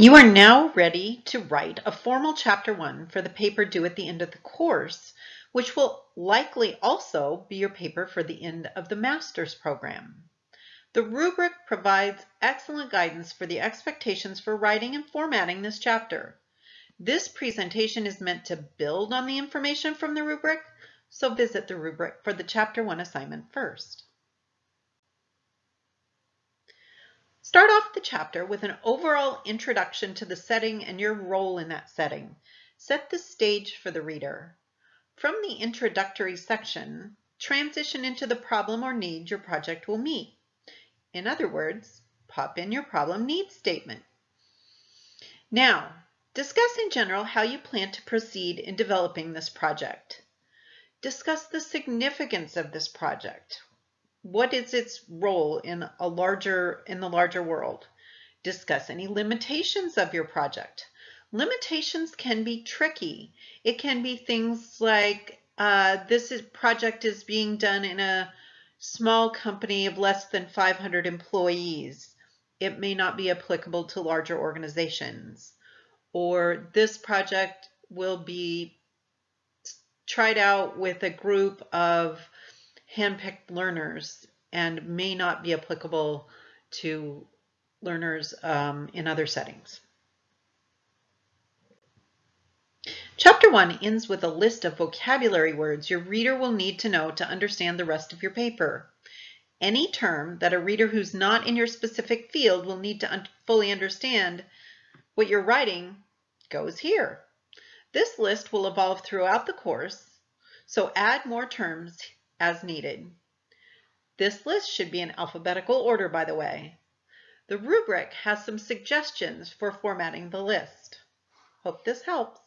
You are now ready to write a formal chapter one for the paper due at the end of the course, which will likely also be your paper for the end of the master's program. The rubric provides excellent guidance for the expectations for writing and formatting this chapter. This presentation is meant to build on the information from the rubric, so visit the rubric for the chapter one assignment first. Start off the chapter with an overall introduction to the setting and your role in that setting. Set the stage for the reader. From the introductory section, transition into the problem or need your project will meet. In other words, pop in your problem need statement. Now, discuss in general how you plan to proceed in developing this project. Discuss the significance of this project what is its role in a larger in the larger world? Discuss any limitations of your project. Limitations can be tricky. It can be things like uh, this is, project is being done in a small company of less than 500 employees. It may not be applicable to larger organizations. Or this project will be tried out with a group of handpicked learners and may not be applicable to learners um, in other settings. Chapter 1 ends with a list of vocabulary words your reader will need to know to understand the rest of your paper. Any term that a reader who's not in your specific field will need to un fully understand what you're writing goes here. This list will evolve throughout the course, so add more terms as needed. This list should be in alphabetical order, by the way. The rubric has some suggestions for formatting the list. Hope this helps.